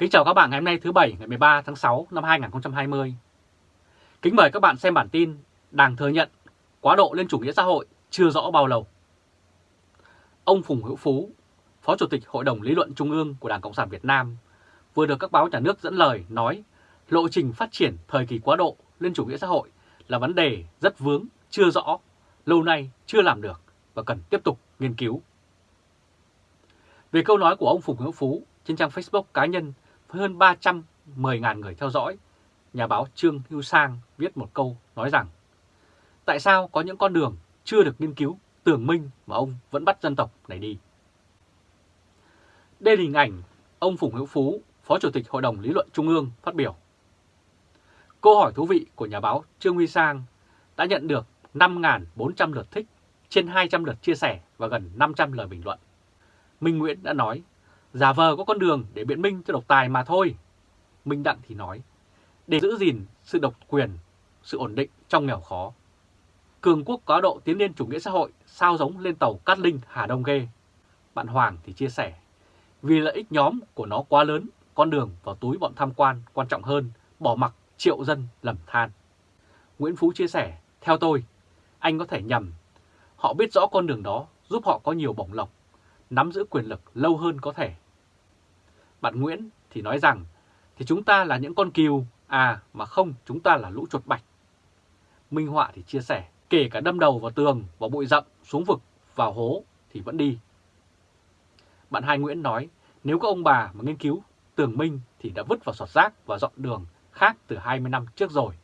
Kính chào các bạn ngày hôm nay thứ Bảy ngày 13 tháng 6 năm 2020. Kính mời các bạn xem bản tin Đảng thừa nhận quá độ lên chủ nghĩa xã hội chưa rõ bao lâu. Ông Phùng Hữu Phú, Phó Chủ tịch Hội đồng Lý luận Trung ương của Đảng Cộng sản Việt Nam, vừa được các báo nhà nước dẫn lời nói lộ trình phát triển thời kỳ quá độ lên chủ nghĩa xã hội là vấn đề rất vướng, chưa rõ, lâu nay chưa làm được và cần tiếp tục nghiên cứu. Về câu nói của ông Phùng Hữu Phú trên trang Facebook cá nhân với hơn 310.000 người theo dõi, nhà báo Trương Hữu Sang viết một câu nói rằng Tại sao có những con đường chưa được nghiên cứu, tưởng minh mà ông vẫn bắt dân tộc này đi? Đây là hình ảnh ông Phùng Hữu Phú, Phó Chủ tịch Hội đồng Lý luận Trung ương phát biểu. Câu hỏi thú vị của nhà báo Trương Huy Sang đã nhận được 5.400 lượt thích, trên 200 lượt chia sẻ và gần 500 lời bình luận. Minh Nguyễn đã nói, giả vờ có con đường để biện minh cho độc tài mà thôi. Minh Đặng thì nói, để giữ gìn sự độc quyền, sự ổn định trong nghèo khó. Cường quốc có độ tiến lên chủ nghĩa xã hội sao giống lên tàu Cát Linh Hà Đông ghê. Bạn Hoàng thì chia sẻ, vì lợi ích nhóm của nó quá lớn, con đường vào túi bọn tham quan quan trọng hơn, bỏ mặc triệu dân lầm than. Nguyễn Phú chia sẻ, theo tôi, anh có thể nhầm. Họ biết rõ con đường đó giúp họ có nhiều bổng lộc, nắm giữ quyền lực lâu hơn có thể. Bạn Nguyễn thì nói rằng, thì chúng ta là những con kiều, à mà không chúng ta là lũ chuột bạch. Minh Họa thì chia sẻ, kể cả đâm đầu vào tường, vào bụi rậm, xuống vực, vào hố thì vẫn đi. Bạn Hai Nguyễn nói, nếu các ông bà mà nghiên cứu tường minh thì đã vứt vào sọt rác và dọn đường khác từ 20 năm trước rồi.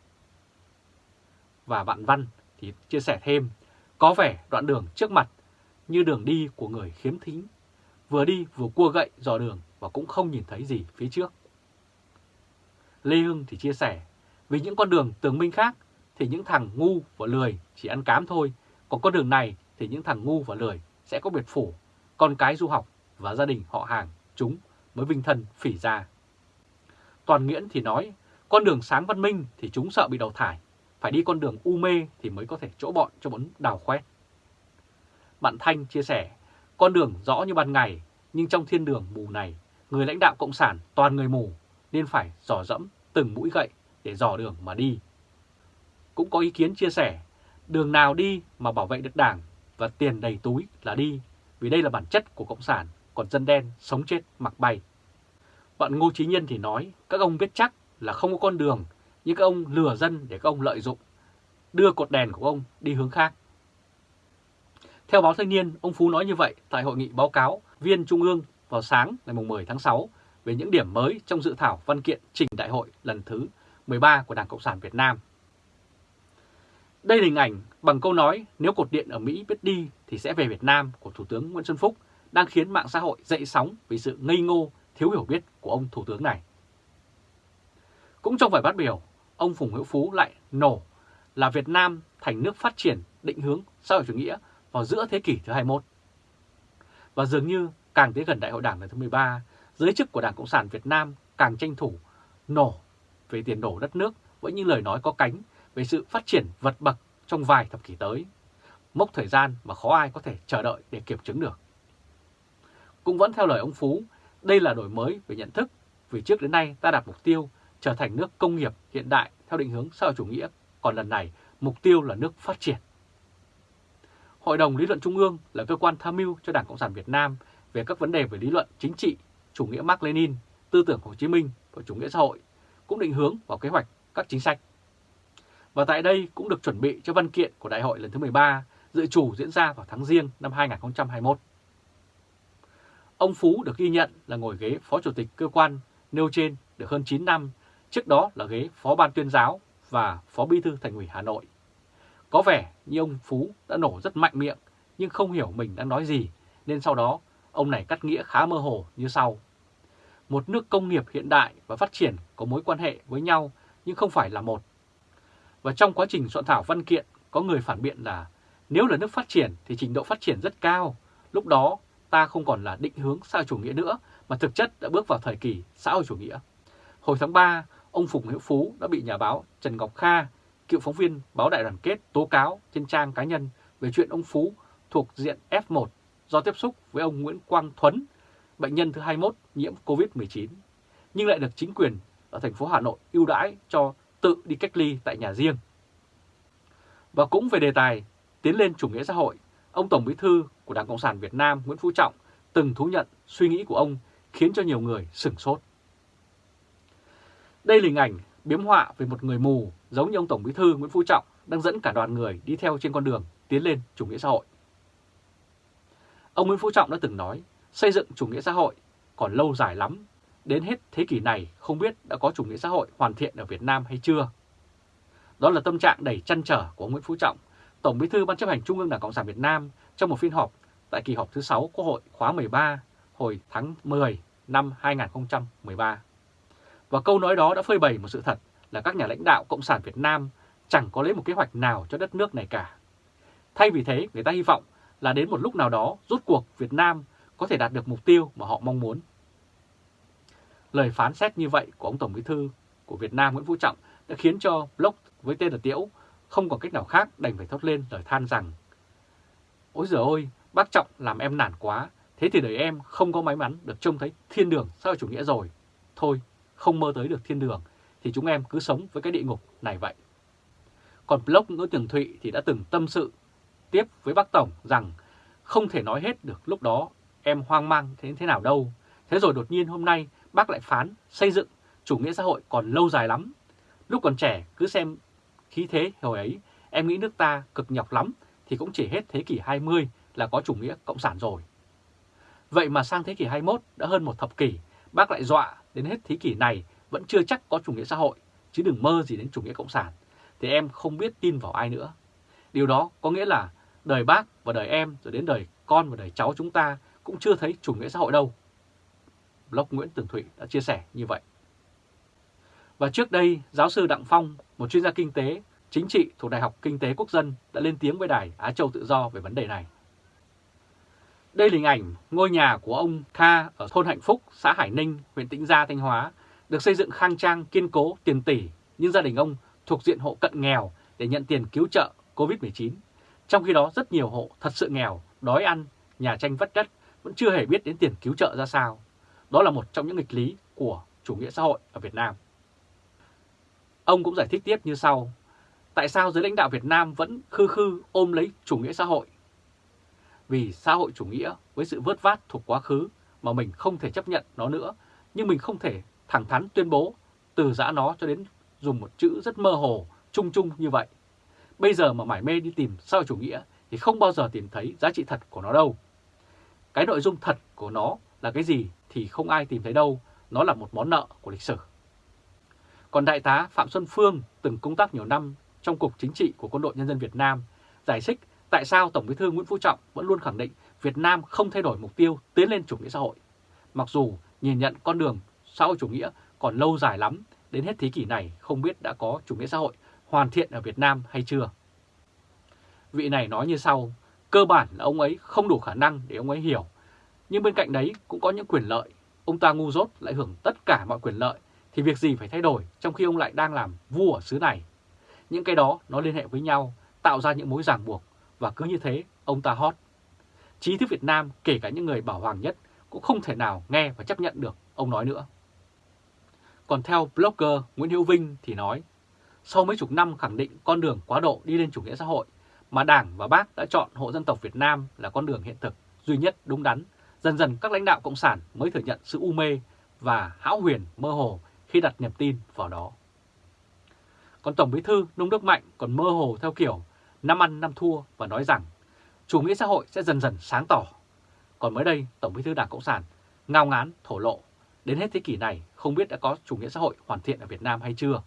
Và bạn Văn thì chia sẻ thêm, có vẻ đoạn đường trước mặt như đường đi của người khiếm thính, vừa đi vừa cua gậy dò đường và cũng không nhìn thấy gì phía trước. Lê Hưng thì chia sẻ, vì những con đường tường minh khác thì những thằng ngu và lười chỉ ăn cám thôi, còn con đường này thì những thằng ngu và lười sẽ có biệt phủ, con cái du học và gia đình họ hàng chúng mới vinh thân phỉ ra. Toàn Nguyễn thì nói, con đường sáng văn minh thì chúng sợ bị đào thải, phải đi con đường u mê thì mới có thể chỗ bọn cho bọn đào khoét. Bạn Thanh chia sẻ, con đường rõ như ban ngày, nhưng trong thiên đường mù này, người lãnh đạo Cộng sản toàn người mù, nên phải dò dẫm từng mũi gậy để dò đường mà đi. Cũng có ý kiến chia sẻ, đường nào đi mà bảo vệ được đảng và tiền đầy túi là đi, vì đây là bản chất của Cộng sản, còn dân đen sống chết mặc bay. Bạn Ngô Chí Nhân thì nói, các ông biết chắc là không có con đường, nhưng các ông lừa dân để các ông lợi dụng, đưa cột đèn của ông đi hướng khác. Theo báo Thanh niên, ông Phú nói như vậy tại hội nghị báo cáo viên Trung ương vào sáng ngày 10 tháng 6 về những điểm mới trong dự thảo văn kiện trình đại hội lần thứ 13 của Đảng Cộng sản Việt Nam. Đây là hình ảnh bằng câu nói nếu cột điện ở Mỹ biết đi thì sẽ về Việt Nam của Thủ tướng Nguyễn Xuân Phúc đang khiến mạng xã hội dậy sóng vì sự ngây ngô, thiếu hiểu biết của ông Thủ tướng này. Cũng trong bài phát biểu, ông Phùng Hữu Phú lại nổ là Việt Nam thành nước phát triển định hướng xã hội chủ nghĩa vào giữa thế kỷ thứ 21. Và dường như càng tới gần đại hội đảng lần thứ 13, giới chức của Đảng Cộng sản Việt Nam càng tranh thủ nổ về tiền đổ đất nước với những lời nói có cánh về sự phát triển vật bậc trong vài thập kỷ tới. Mốc thời gian mà khó ai có thể chờ đợi để kiểm chứng được. Cũng vẫn theo lời ông Phú, đây là đổi mới về nhận thức vì trước đến nay ta đặt mục tiêu trở thành nước công nghiệp hiện đại theo định hướng xã hội chủ nghĩa, còn lần này mục tiêu là nước phát triển. Hội đồng Lý luận Trung ương là cơ quan tham mưu cho Đảng Cộng sản Việt Nam về các vấn đề về lý luận chính trị, chủ nghĩa Mark Lenin, tư tưởng Hồ Chí Minh và chủ nghĩa xã hội, cũng định hướng vào kế hoạch các chính sách. Và tại đây cũng được chuẩn bị cho văn kiện của Đại hội lần thứ 13 dự chủ diễn ra vào tháng Giêng năm 2021. Ông Phú được ghi nhận là ngồi ghế Phó Chủ tịch cơ quan nêu trên được hơn 9 năm, trước đó là ghế Phó Ban tuyên giáo và Phó Bí thư Thành ủy Hà Nội. Có vẻ như ông Phú đã nổ rất mạnh miệng nhưng không hiểu mình đang nói gì nên sau đó ông này cắt nghĩa khá mơ hồ như sau. Một nước công nghiệp hiện đại và phát triển có mối quan hệ với nhau nhưng không phải là một. Và trong quá trình soạn thảo văn kiện có người phản biện là nếu là nước phát triển thì trình độ phát triển rất cao, lúc đó ta không còn là định hướng xã hội chủ nghĩa nữa mà thực chất đã bước vào thời kỳ xã hội chủ nghĩa. Hồi tháng 3, ông Phùng Hữu Phú đã bị nhà báo Trần Ngọc Kha, cựu phóng viên báo Đại đoàn kết tố cáo trên trang cá nhân về chuyện ông Phú thuộc diện F1 do tiếp xúc với ông Nguyễn Quang Thuấn, bệnh nhân thứ 21 nhiễm COVID-19. nhưng lại được chính quyền ở thành phố Hà Nội ưu đãi cho tự đi cách ly tại nhà riêng. Và cũng về đề tài tiến lên chủ nghĩa xã hội, ông Tổng Bí thư của Đảng Cộng sản Việt Nam Nguyễn Phú Trọng từng thú nhận suy nghĩ của ông khiến cho nhiều người sửng sốt. Đây là hình ảnh biếm họa về một người mù giống như ông Tổng Bí thư Nguyễn Phú Trọng đang dẫn cả đoàn người đi theo trên con đường tiến lên chủ nghĩa xã hội. Ông Nguyễn Phú Trọng đã từng nói xây dựng chủ nghĩa xã hội còn lâu dài lắm, đến hết thế kỷ này không biết đã có chủ nghĩa xã hội hoàn thiện ở Việt Nam hay chưa. Đó là tâm trạng đầy chăn trở của ông Nguyễn Phú Trọng, Tổng Bí thư Ban chấp hành Trung ương Đảng Cộng sản Việt Nam trong một phiên họp tại kỳ họp thứ 6 Quốc hội khóa 13 hồi tháng 10 năm 2013. Và câu nói đó đã phơi bày một sự thật là các nhà lãnh đạo Cộng sản Việt Nam chẳng có lấy một kế hoạch nào cho đất nước này cả. Thay vì thế, người ta hy vọng là đến một lúc nào đó rút cuộc Việt Nam có thể đạt được mục tiêu mà họ mong muốn. Lời phán xét như vậy của ông Tổng Bí thư của Việt Nam Nguyễn Phú Trọng đã khiến cho Block với tên là Tiễu không còn cách nào khác đành phải thốt lên lời than rằng Ôi giời ơi, bác Trọng làm em nản quá, thế thì đời em không có may mắn được trông thấy thiên đường xã hội chủ nghĩa rồi. Thôi, không mơ tới được thiên đường thì chúng em cứ sống với cái địa ngục này vậy. Còn blog Nguyễn Tường Thụy thì đã từng tâm sự tiếp với bác Tổng rằng không thể nói hết được lúc đó em hoang mang thế thế nào đâu. Thế rồi đột nhiên hôm nay bác lại phán xây dựng chủ nghĩa xã hội còn lâu dài lắm. Lúc còn trẻ cứ xem khí thế hồi ấy em nghĩ nước ta cực nhọc lắm thì cũng chỉ hết thế kỷ 20 là có chủ nghĩa cộng sản rồi. Vậy mà sang thế kỷ 21 đã hơn một thập kỷ, bác lại dọa đến hết thế kỷ này vẫn chưa chắc có chủ nghĩa xã hội, chứ đừng mơ gì đến chủ nghĩa cộng sản, thì em không biết tin vào ai nữa. Điều đó có nghĩa là đời bác và đời em rồi đến đời con và đời cháu chúng ta cũng chưa thấy chủ nghĩa xã hội đâu. Blog Nguyễn Tường Thụy đã chia sẻ như vậy. Và trước đây, giáo sư Đặng Phong, một chuyên gia kinh tế, chính trị thuộc Đại học Kinh tế Quốc dân đã lên tiếng với Đài Á Châu Tự Do về vấn đề này. Đây là hình ảnh ngôi nhà của ông Kha ở thôn Hạnh Phúc, xã Hải Ninh, huyện Tĩnh Gia, Thanh Hóa, được xây dựng khang trang, kiên cố, tiền tỷ, nhưng gia đình ông thuộc diện hộ cận nghèo để nhận tiền cứu trợ COVID-19. Trong khi đó rất nhiều hộ thật sự nghèo, đói ăn, nhà tranh vất đất vẫn chưa hề biết đến tiền cứu trợ ra sao. Đó là một trong những nghịch lý của chủ nghĩa xã hội ở Việt Nam. Ông cũng giải thích tiếp như sau. Tại sao giới lãnh đạo Việt Nam vẫn khư khư ôm lấy chủ nghĩa xã hội? Vì xã hội chủ nghĩa với sự vớt vát thuộc quá khứ mà mình không thể chấp nhận nó nữa, nhưng mình không thể thẳng thắn tuyên bố từ giã nó cho đến dùng một chữ rất mơ hồ, chung chung như vậy. Bây giờ mà mải mê đi tìm xã hội chủ nghĩa thì không bao giờ tìm thấy giá trị thật của nó đâu. Cái nội dung thật của nó là cái gì thì không ai tìm thấy đâu, nó là một món nợ của lịch sử. Còn Đại tá Phạm Xuân Phương từng công tác nhiều năm trong Cục Chính trị của Quân đội Nhân dân Việt Nam, giải thích tại sao Tổng bí thư Nguyễn Phú Trọng vẫn luôn khẳng định Việt Nam không thay đổi mục tiêu tiến lên chủ nghĩa xã hội. Mặc dù nhìn nhận con đường xã hội chủ nghĩa còn lâu dài lắm, đến hết thế kỷ này không biết đã có chủ nghĩa xã hội hoàn thiện ở Việt Nam hay chưa. Vị này nói như sau, cơ bản là ông ấy không đủ khả năng để ông ấy hiểu, nhưng bên cạnh đấy cũng có những quyền lợi. Ông ta ngu dốt lại hưởng tất cả mọi quyền lợi, thì việc gì phải thay đổi trong khi ông lại đang làm vua ở xứ này. Những cái đó nó liên hệ với nhau, tạo ra những mối ràng buộc, và cứ như thế ông ta hot. Trí thức Việt Nam, kể cả những người bảo hoàng nhất, cũng không thể nào nghe và chấp nhận được ông nói nữa. Còn theo blogger Nguyễn Hữu Vinh thì nói, sau mấy chục năm khẳng định con đường quá độ đi lên chủ nghĩa xã hội, mà Đảng và Bác đã chọn hộ dân tộc Việt Nam là con đường hiện thực, duy nhất đúng đắn, dần dần các lãnh đạo Cộng sản mới thừa nhận sự u mê và hão huyền mơ hồ khi đặt niềm tin vào đó. Còn Tổng Bí thư Nông Đức Mạnh còn mơ hồ theo kiểu năm ăn năm thua và nói rằng chủ nghĩa xã hội sẽ dần dần sáng tỏ. Còn mới đây, Tổng Bí thư Đảng Cộng sản ngao ngán thổ lộ đến hết thế kỷ này không biết đã có chủ nghĩa xã hội hoàn thiện ở Việt Nam hay chưa.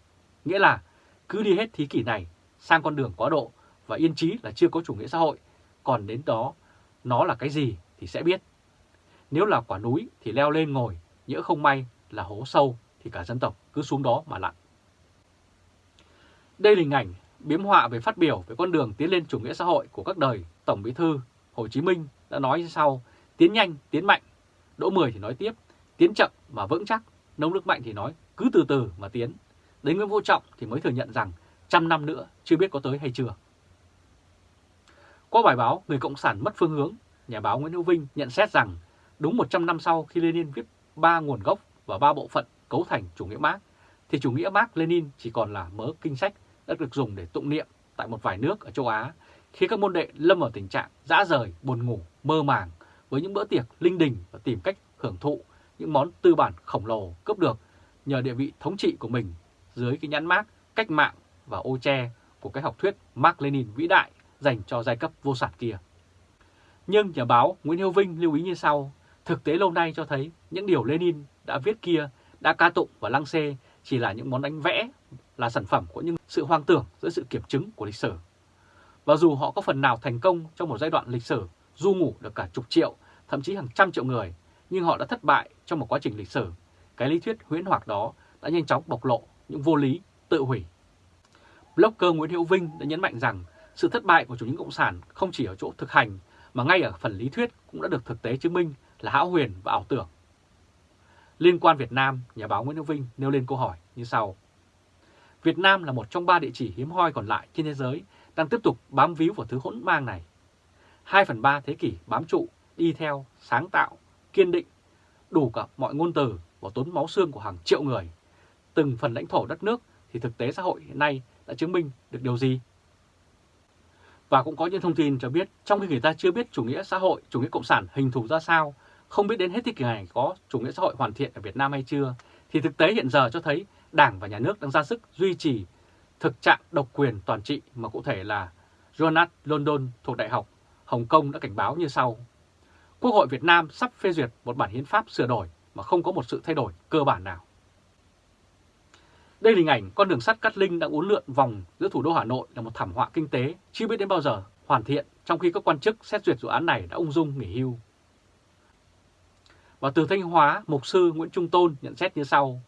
Nghĩa là cứ đi hết thế kỷ này sang con đường quá độ và yên chí là chưa có chủ nghĩa xã hội, còn đến đó nó là cái gì thì sẽ biết. Nếu là quả núi thì leo lên ngồi, nhỡ không may là hố sâu thì cả dân tộc cứ xuống đó mà lặn. Đây là hình ảnh biếm họa về phát biểu về con đường tiến lên chủ nghĩa xã hội của các đời Tổng Bí thư Hồ Chí Minh đã nói như sau, tiến nhanh, tiến mạnh, Đỗ Mười thì nói tiếp, tiến chậm mà vững chắc, Nông Đức Mạnh thì nói cứ từ từ mà tiến. Đến Nguyễn vũ Trọng thì mới thừa nhận rằng trăm năm nữa chưa biết có tới hay chưa. Qua bài báo Người Cộng sản mất phương hướng, nhà báo Nguyễn Hữu Vinh nhận xét rằng đúng 100 năm sau khi Lenin viết ba nguồn gốc và ba bộ phận cấu thành chủ nghĩa Mark, thì chủ nghĩa Mark Lenin chỉ còn là mớ kinh sách đã được dùng để tụng niệm tại một vài nước ở châu Á, khi các môn đệ lâm vào tình trạng dã rời, buồn ngủ, mơ màng với những bữa tiệc linh đình và tìm cách hưởng thụ những món tư bản khổng lồ cướp được nhờ địa vị thống trị của mình dưới cái nhãn mác cách mạng và ô che của cái học thuyết Mark Lenin vĩ đại dành cho giai cấp vô sản kia. Nhưng nhà báo Nguyễn Hiếu Vinh lưu ý như sau, thực tế lâu nay cho thấy những điều Lenin đã viết kia, đã ca tụng và lăng xê chỉ là những món đánh vẽ, là sản phẩm của những sự hoang tưởng giữa sự kiểm chứng của lịch sử. Và dù họ có phần nào thành công trong một giai đoạn lịch sử, du ngủ được cả chục triệu, thậm chí hàng trăm triệu người, nhưng họ đã thất bại trong một quá trình lịch sử. Cái lý thuyết huyễn hoặc đó đã nhanh chóng bộc lộ những vô lý, tự hủy. Blogger Nguyễn Hữu Vinh đã nhấn mạnh rằng sự thất bại của chủ nghĩa cộng sản không chỉ ở chỗ thực hành mà ngay ở phần lý thuyết cũng đã được thực tế chứng minh là hão huyền và ảo tưởng. Liên quan Việt Nam, nhà báo Nguyễn Hữu Vinh nêu lên câu hỏi như sau. Việt Nam là một trong ba địa chỉ hiếm hoi còn lại trên thế giới đang tiếp tục bám víu vào thứ hỗn mang này. 2 phần 3 thế kỷ bám trụ, đi theo, sáng tạo, kiên định, đủ cả mọi ngôn từ và tốn máu xương của hàng triệu người. Từng phần lãnh thổ đất nước thì thực tế xã hội hiện nay đã chứng minh được điều gì? Và cũng có những thông tin cho biết trong khi người ta chưa biết chủ nghĩa xã hội, chủ nghĩa cộng sản hình thù ra sao, không biết đến hết thế kỷ này có chủ nghĩa xã hội hoàn thiện ở Việt Nam hay chưa, thì thực tế hiện giờ cho thấy Đảng và Nhà nước đang ra sức duy trì thực trạng độc quyền toàn trị mà cụ thể là Jonas London thuộc Đại học Hồng Kông đã cảnh báo như sau. Quốc hội Việt Nam sắp phê duyệt một bản hiến pháp sửa đổi mà không có một sự thay đổi cơ bản nào. Đây là hình ảnh con đường sắt Cát Linh đang uốn lượn vòng giữa thủ đô Hà Nội là một thảm họa kinh tế chưa biết đến bao giờ hoàn thiện trong khi các quan chức xét duyệt dự án này đã ung dung nghỉ hưu. Và từ Thanh Hóa, Mục sư Nguyễn Trung Tôn nhận xét như sau.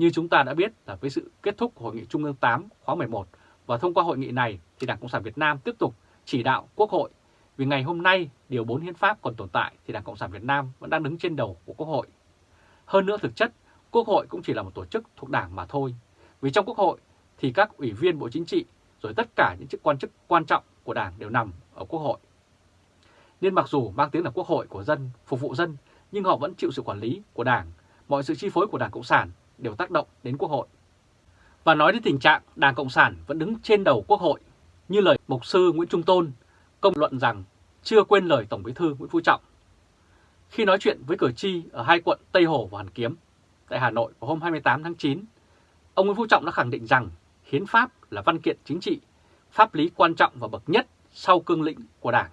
Như chúng ta đã biết là với sự kết thúc của Hội nghị Trung ương 8 khóa 11 và thông qua hội nghị này thì Đảng Cộng sản Việt Nam tiếp tục chỉ đạo Quốc hội vì ngày hôm nay Điều 4 Hiến pháp còn tồn tại thì Đảng Cộng sản Việt Nam vẫn đang đứng trên đầu của Quốc hội. Hơn nữa thực chất, Quốc hội cũng chỉ là một tổ chức thuộc Đảng mà thôi. Vì trong Quốc hội thì các ủy viên Bộ Chính trị rồi tất cả những chức quan chức quan trọng của Đảng đều nằm ở Quốc hội. Nên mặc dù mang tiếng là Quốc hội của dân, phục vụ dân, nhưng họ vẫn chịu sự quản lý của Đảng. Mọi sự chi phối của Đảng Cộng sản đều tác động đến Quốc hội. Và nói đến tình trạng Đảng Cộng sản vẫn đứng trên đầu Quốc hội, như lời Mục sư Nguyễn Trung Tôn công luận rằng chưa quên lời Tổng Bí thư Nguyễn Phú Trọng. Khi nói chuyện với cử tri ở hai quận Tây Hồ và Hoàn Kiếm tại Hà Nội vào hôm 28 tháng 9, ông Nguyễn Phú Trọng đã khẳng định rằng hiến pháp là văn kiện chính trị, pháp lý quan trọng và bậc nhất sau cương lĩnh của Đảng.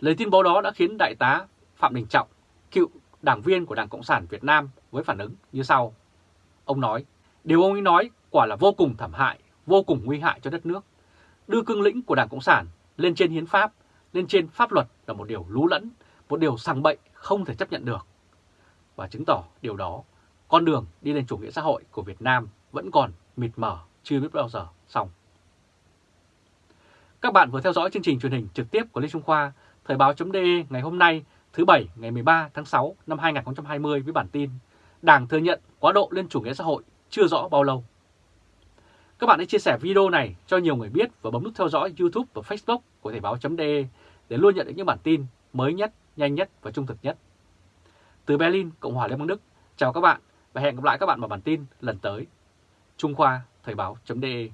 Lời tuyên bố đó đã khiến Đại tá Phạm Đình Trọng, cựu đảng viên của Đảng Cộng sản Việt Nam với phản ứng như sau. Ông nói, điều ông ấy nói quả là vô cùng thảm hại, vô cùng nguy hại cho đất nước. Đưa cương lĩnh của Đảng Cộng sản lên trên hiến pháp, lên trên pháp luật là một điều lú lẫn, một điều sằng bậy không thể chấp nhận được. Và chứng tỏ điều đó, con đường đi lên chủ nghĩa xã hội của Việt Nam vẫn còn mịt mờ, chưa biết bao giờ xong. Các bạn vừa theo dõi chương trình truyền hình trực tiếp của Lê Trung Khoa, Thời báo.de ngày hôm nay, thứ Bảy ngày 13 tháng 6 năm 2020 với bản tin Đảng thừa nhận quá độ lên chủ nghĩa xã hội chưa rõ bao lâu. Các bạn hãy chia sẻ video này cho nhiều người biết và bấm nút theo dõi YouTube và Facebook của Thời báo.de để luôn nhận được những bản tin mới nhất, nhanh nhất và trung thực nhất. Từ Berlin, Cộng hòa Liên bang Đức, chào các bạn và hẹn gặp lại các bạn vào bản tin lần tới. Trung Khoa Thời báo.de